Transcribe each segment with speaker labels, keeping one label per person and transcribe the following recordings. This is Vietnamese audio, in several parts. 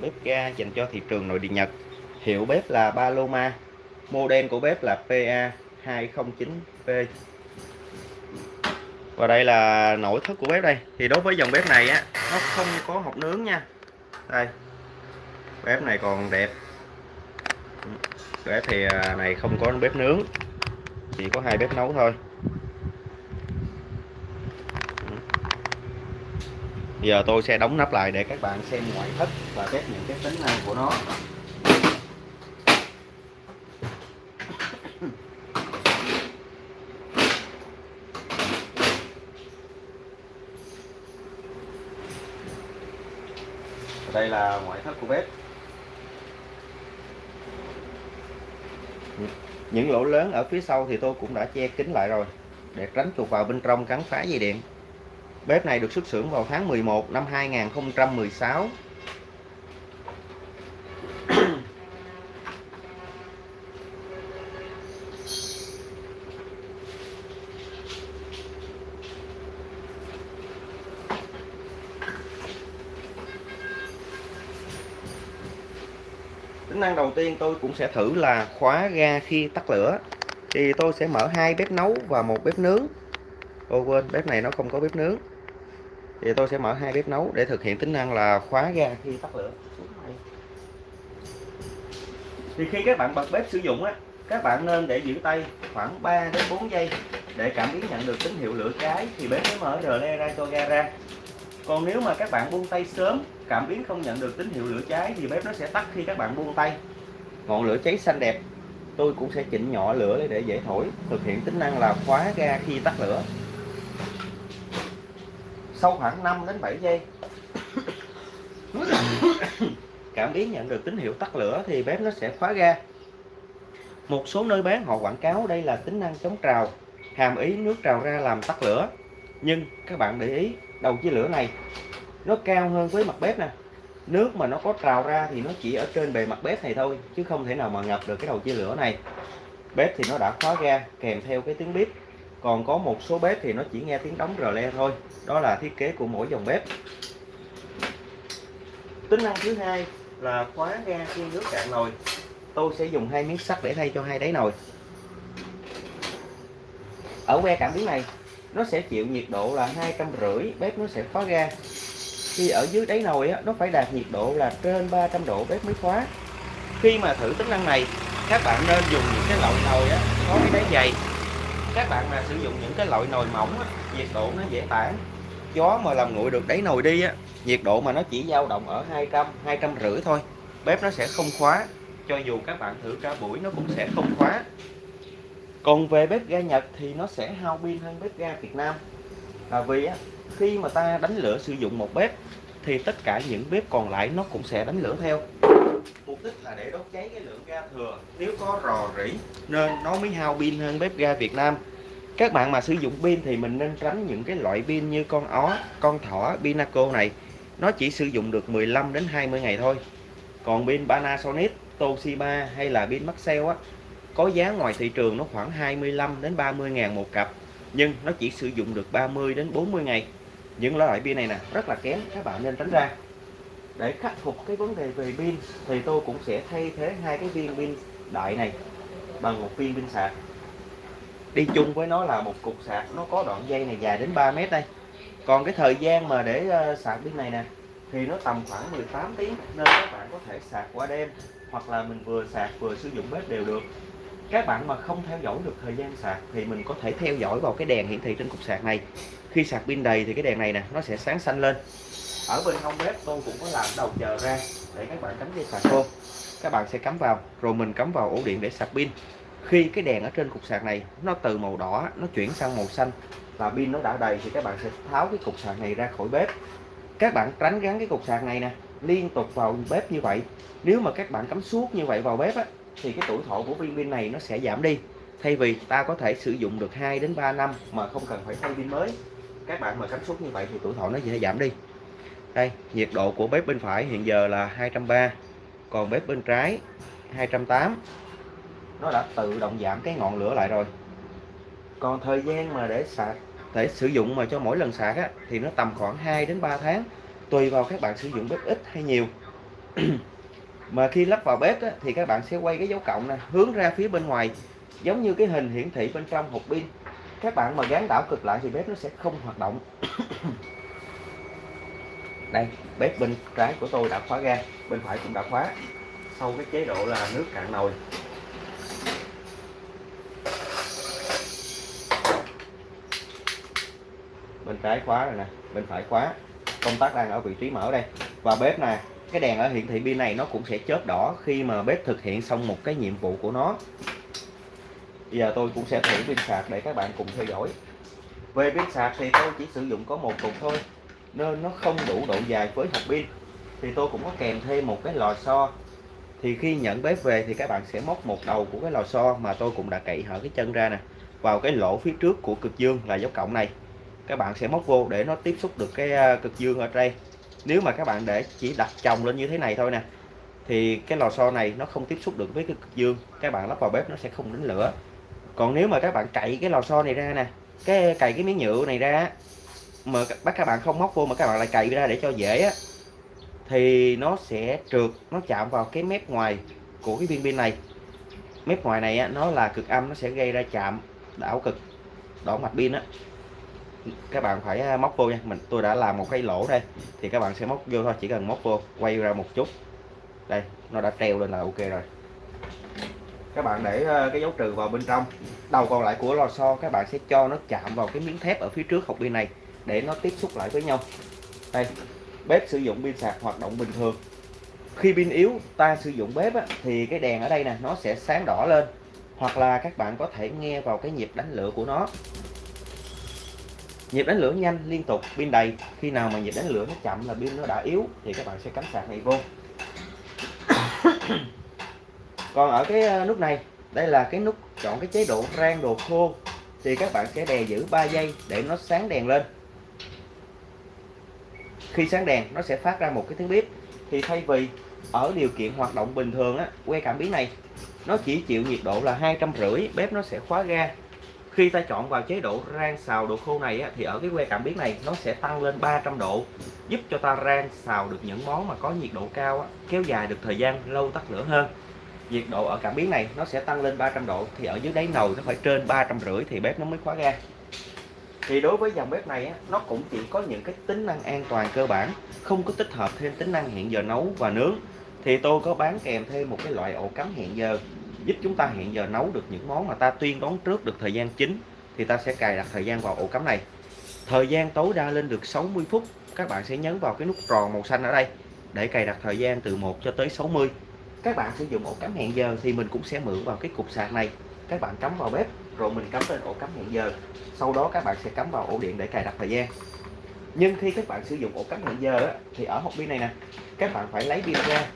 Speaker 1: dòng bếp ga dành cho thị trường nội địa Nhật. Hiệu bếp là Paloma, model của bếp là PA 209P và đây là nội thất của bếp đây. Thì đối với dòng bếp này á, nó không có hộp nướng nha. Đây, bếp này còn đẹp. Bếp thì à, này không có bếp nướng, chỉ có hai bếp nấu thôi. Giờ tôi sẽ đóng nắp lại để các bạn xem ngoại thất và test những cái tính năng của nó. Đây là ngoại thất của bếp. Những lỗ lớn ở phía sau thì tôi cũng đã che kín lại rồi, để tránh chuột vào bên trong cắn phá dây điện bếp này được xuất xưởng vào tháng 11 năm 2016 tính năng đầu tiên tôi cũng sẽ thử là khóa ga khi tắt lửa. Thì tôi sẽ mở hai bếp nấu và một bếp nướng. Ô quên, bếp này nó không có bếp nướng thì tôi sẽ mở hai bếp nấu để thực hiện tính năng là khóa ga khi tắt lửa. Thì khi các bạn bật bếp sử dụng á các bạn nên để giữ tay khoảng 3 đến 4 giây để cảm biến nhận được tín hiệu lửa cháy thì bếp mới mở rờ le ra cho ga ra. Còn nếu mà các bạn buông tay sớm cảm biến không nhận được tín hiệu lửa cháy thì bếp nó sẽ tắt khi các bạn buông tay. Ngọn lửa cháy xanh đẹp tôi cũng sẽ chỉnh nhỏ lửa để dễ thổi thực hiện tính năng là khóa ga khi tắt lửa sau khoảng 5 đến 7 giây. Cảm biến nhận được tín hiệu tắt lửa thì bếp nó sẽ khóa ga. Một số nơi bán họ quảng cáo đây là tính năng chống trào, hàm ý nước trào ra làm tắt lửa. Nhưng các bạn để ý, đầu chia lửa này, nó cao hơn với mặt bếp nè. Nước mà nó có trào ra thì nó chỉ ở trên bề mặt bếp này thôi, chứ không thể nào mà ngập được cái đầu chia lửa này. Bếp thì nó đã khóa ga, kèm theo cái tiếng bếp còn có một số bếp thì nó chỉ nghe tiếng đóng rờ le thôi. Đó là thiết kế của mỗi dòng bếp. Tính năng thứ hai là khóa ga khi nước cạn nồi. Tôi sẽ dùng hai miếng sắt để thay cho hai đáy nồi. Ở que cảm biến này nó sẽ chịu nhiệt độ là hai trăm rưỡi bếp nó sẽ khóa ga. Khi ở dưới đáy nồi á, nó phải đạt nhiệt độ là trên 300 độ bếp mới khóa. Khi mà thử tính năng này các bạn nên dùng những cái loại nồi á, có cái đáy dày các bạn mà sử dụng những cái loại nồi mỏng á, nhiệt độ nó dễ tản. Gió mà làm nguội được đáy nồi đi á, nhiệt độ mà nó chỉ dao động ở 200 200 rưỡi thôi. Bếp nó sẽ không khóa cho dù các bạn thử cả buổi nó cũng sẽ không khóa. Còn về bếp ga Nhật thì nó sẽ hao pin hơn bếp ga Việt Nam. Là vì á, khi mà ta đánh lửa sử dụng một bếp thì tất cả những bếp còn lại nó cũng sẽ đánh lửa theo mục đích là để đốt cháy cái lượng ga thừa. Nếu có rò rỉ, nên nó mới hao pin hơn bếp ga Việt Nam. Các bạn mà sử dụng pin thì mình nên tránh những cái loại pin như con ó, con thỏ, Pinaco này. Nó chỉ sử dụng được 15 đến 20 ngày thôi. Còn pin Panasonic, Toshiba hay là pin Maxell á, có giá ngoài thị trường nó khoảng 25 đến 30 ngàn một cặp. Nhưng nó chỉ sử dụng được 30 đến 40 ngày. Những loại pin này nè, rất là kém các bạn nên tránh ra để khắc phục cái vấn đề về pin, thì tôi cũng sẽ thay thế hai cái viên pin đại này bằng một viên pin sạc. Đi chung với nó là một cục sạc, nó có đoạn dây này dài đến 3 mét đây. Còn cái thời gian mà để ờ, sạc pin này nè, thì nó tầm khoảng 18 tiếng, nên các bạn có thể sạc qua đêm, hoặc là mình vừa sạc vừa sử dụng bếp đều được. Các bạn mà không theo dõi được thời gian sạc, thì mình có thể theo dõi vào cái đèn hiển thị trên cục sạc này. Khi sạc pin đầy thì cái đèn này nè, nó sẽ sáng xanh lên ở bên hông bếp tôi cũng có làm đầu chờ ra để các bạn cắm dây sạc vô các bạn sẽ cắm vào rồi mình cắm vào ổ điện để sạc pin. Khi cái đèn ở trên cục sạc này nó từ màu đỏ nó chuyển sang màu xanh và pin nó đã đầy thì các bạn sẽ tháo cái cục sạc này ra khỏi bếp. Các bạn tránh gắn cái cục sạc này nè liên tục vào bếp như vậy. Nếu mà các bạn cắm suốt như vậy vào bếp á, thì cái tuổi thọ của viên pin này nó sẽ giảm đi. Thay vì ta có thể sử dụng được 2 đến 3 năm mà không cần phải thay pin mới các bạn mà cắm suốt như vậy thì tuổi thọ nó sẽ giảm đi đây nhiệt độ của bếp bên phải hiện giờ là 230 còn bếp bên trái 208 nó đã tự động giảm cái ngọn lửa lại rồi. Còn thời gian mà để sạc? Để sử dụng mà cho mỗi lần sạc á, thì nó tầm khoảng 2 đến 3 tháng tùy vào các bạn sử dụng bếp ít hay nhiều. Mà khi lắp vào bếp á, thì các bạn sẽ quay cái dấu cộng này hướng ra phía bên ngoài giống như cái hình hiển thị bên trong hộp pin. Các bạn mà gắn đảo cực lại thì bếp nó sẽ không hoạt động đây, bếp bên trái của tôi đã khóa ga, bên phải cũng đã khóa. Sau cái chế độ là nước cạn nồi. Bên trái khóa rồi nè, bên phải khóa. Công tắc đang ở vị trí mở đây. Và bếp này cái đèn ở hiển thị pin này nó cũng sẽ chớp đỏ khi mà bếp thực hiện xong một cái nhiệm vụ của nó. Bây giờ tôi cũng sẽ thử pin sạc để các bạn cùng theo dõi. Về pin sạc thì tôi chỉ sử dụng có một cục thôi nên nó không đủ độ dài với hộp pin. Thì tôi cũng có kèm thêm một cái lò xo. Thì khi nhận bếp về thì các bạn sẽ móc một đầu của cái lò xo mà tôi cũng đã cậy hở cái chân ra nè, vào cái lỗ phía trước của cực dương là dấu cộng này. Các bạn sẽ móc vô để nó tiếp xúc được cái à, cực dương ở đây. Nếu mà các bạn để chỉ đặt chồng lên như thế này thôi nè, thì cái lò xo này nó không tiếp xúc được với cái cực dương. Các bạn lắp vào bếp nó sẽ không đánh lửa. Còn nếu mà các bạn cậy cái lò xo này ra nè, cái cày cái miếng nhựa này ra mà bắt các bạn không móc vô mà các bạn lại cày ra để cho dễ á thì nó sẽ trượt nó chạm vào cái mép ngoài của cái viên pin này. Mép ngoài này á, nó là cực âm nó sẽ gây ra chạm đảo cực đổ mạch pin á. Các bạn phải à, móc vô nha mình tôi đã làm một cái lỗ đây thì các bạn sẽ móc vô thôi chỉ cần móc vô quay ra một chút. Đây nó đã treo lên là ok rồi. Các bạn để à, cái dấu trừ vào bên trong đầu còn lại của lò xo các bạn sẽ cho nó chạm vào cái miếng thép ở phía trước hộp pin này để nó tiếp xúc lại với nhau. Đây bếp sử dụng pin sạc hoạt động bình thường. Khi pin yếu ta sử dụng bếp á, thì cái đèn ở đây nè nó sẽ sáng đỏ lên hoặc là các bạn có thể nghe vào cái nhịp đánh lửa của nó. Nhịp đánh lửa nhanh liên tục pin đầy. Khi nào mà nhịp đánh lửa nó chậm là pin nó đã yếu thì các bạn sẽ cắm sạc này vô. Còn ở cái ờ, nút này đây là cái nút chọn cái chế độ rang đồ khô thì các bạn sẽ đè giữ 3 giây để nó sáng đèn lên khi sáng đèn nó sẽ phát ra một cái tiếng bếp thì thay vì ở điều kiện hoạt động bình thường á que cảm biến này nó chỉ chịu nhiệt độ là hai trăm rưỡi bếp nó sẽ khóa ga. Khi ta chọn vào chế độ rang xào độ khô này á, thì ở cái que cảm biến này nó sẽ tăng lên 300 độ giúp cho ta rang xào được những món mà có nhiệt độ cao á, kéo dài được thời gian lâu tắt lửa hơn. Nhiệt độ ở cảm biến này nó sẽ tăng lên 300 độ thì ở dưới đáy nồi nó phải trên ba trăm rưỡi thì bếp nó mới khóa ga thì đối với dòng bếp này á, nó cũng chỉ có những cái tính năng an toàn cơ bản không có tích hợp thêm tính năng hẹn giờ nấu và nướng. Thì tôi có bán kèm thêm một cái loại ổ cắm hẹn giờ giúp chúng ta hẹn giờ nấu được những món mà ta tuyên đoán trước được thời gian chính thì ta sẽ cài đặt thời gian vào ổ cắm này. Thời gian tối đa lên được 60 phút các bạn sẽ nhấn vào cái nút tròn màu xanh ở đây để cài đặt thời gian từ 1 cho tới 60 các bạn sử dụng ổ cắm hẹn giờ thì mình cũng sẽ mượn vào cái cục sạc này các bạn cắm vào bếp, rồi mình cắm lên ổ cắm hẹn giờ. Sau đó các bạn sẽ cắm vào ổ điện để cài đặt thời gian. Nhưng khi các bạn sử dụng ổ cắm hẹn giờ thì ở hộp pin này nè, các bạn phải lấy pin ra.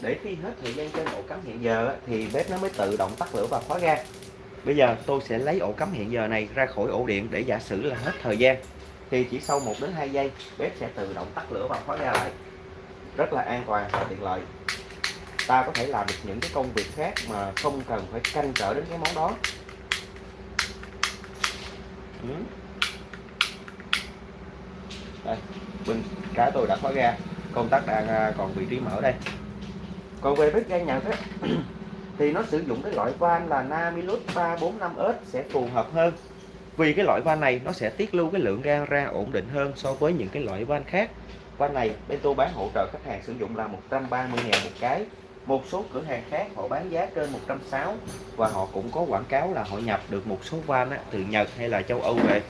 Speaker 1: Để khi hết thời gian trên ổ cắm hẹn giờ thì bếp nó mới tự động tắt lửa và khóa ga. Bây giờ tôi sẽ lấy ổ cắm hẹn giờ này ra khỏi ổ điện để giả sử là hết thời gian. Thì chỉ sau 1 đến 2 giây, bếp sẽ tự động tắt lửa và khóa ga lại. Rất là an toàn và tiện lợi ta có thể làm được những cái công việc khác mà không cần phải canh trở đến cái món đó. Ừ. đây bên cá tôi đã khóa ra, công tắc đang à, còn vị trí mở đây. Còn về bếp ga Nhật á thì nó sử dụng cái loại van là Namilus 345S sẽ phù hợp hơn. Vì cái loại van này nó sẽ tiết lưu cái lượng ga ra ổn định hơn so với những cái loại van khác. Van này bên tôi bán hỗ trợ khách hàng sử dụng là 130 ngàn một cái một số cửa hàng khác họ bán giá trên 160 và họ cũng có quảng cáo là họ nhập được một số van á, từ Nhật hay là châu Âu về.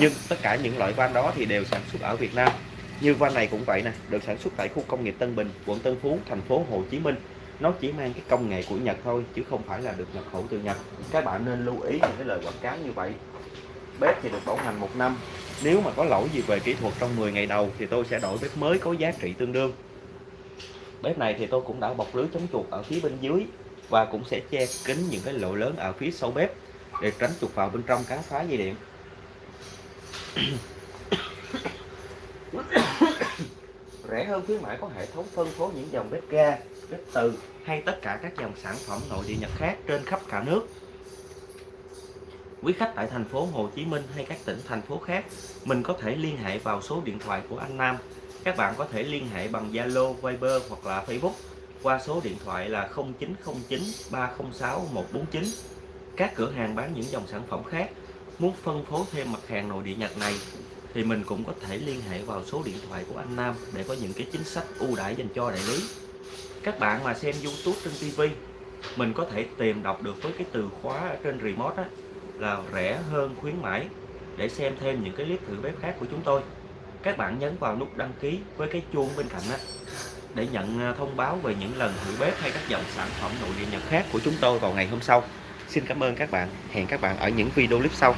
Speaker 1: Nhưng tất cả những loại van đó thì đều sản xuất ở Việt Nam. Như van này cũng vậy nè được sản xuất tại khu công nghiệp Tân Bình quận Tân Phú thành phố Hồ Chí Minh. Nó chỉ mang cái công nghệ của Nhật thôi chứ không phải là được nhập khẩu từ Nhật. Các bạn nên lưu ý những cái lời quảng cáo như vậy. Bếp thì được bảo hành một năm. Nếu mà có lỗi gì về kỹ thuật trong 10 ngày đầu thì tôi sẽ đổi bếp mới có giá trị tương đương bếp này thì tôi cũng đã bọc lưới chống chuột ở phía bên dưới và cũng sẽ che kín những cái lỗ lớn ở phía sau bếp để tránh chuột vào bên trong cắn phá dây điện. Rẻ hơn khuyến mãi có hệ thống phân phối những dòng bếp ga, bếp từ hay tất cả các dòng sản phẩm nội địa nhật khác trên khắp cả nước. Quý khách tại thành phố Hồ Chí Minh hay các tỉnh thành phố khác, mình có thể liên hệ vào số điện thoại của anh Nam. Các bạn có thể liên hệ bằng Zalo, Viber hoặc là Facebook qua số điện thoại là 0909 306 149. Các cửa hàng bán những dòng sản phẩm khác muốn phân phối thêm mặt hàng nội địa Nhật này thì mình cũng có thể liên hệ vào số điện thoại của anh Nam để có những cái chính sách ưu đãi dành cho đại lý. Các bạn mà xem YouTube trên TV mình có thể tìm đọc được với cái từ khóa ở trên remote á, là rẻ hơn khuyến mãi để xem thêm những cái clip thử bếp khác của chúng tôi các bạn nhấn vào nút đăng ký với cái chuông bên cạnh đó để nhận ờ, thông báo về những lần thử bếp hay các dòng sản phẩm nội địa Nhật khác của chúng tôi vào ngày hôm sau. Xin cảm ơn các bạn. Hẹn các bạn ở những video clip sau.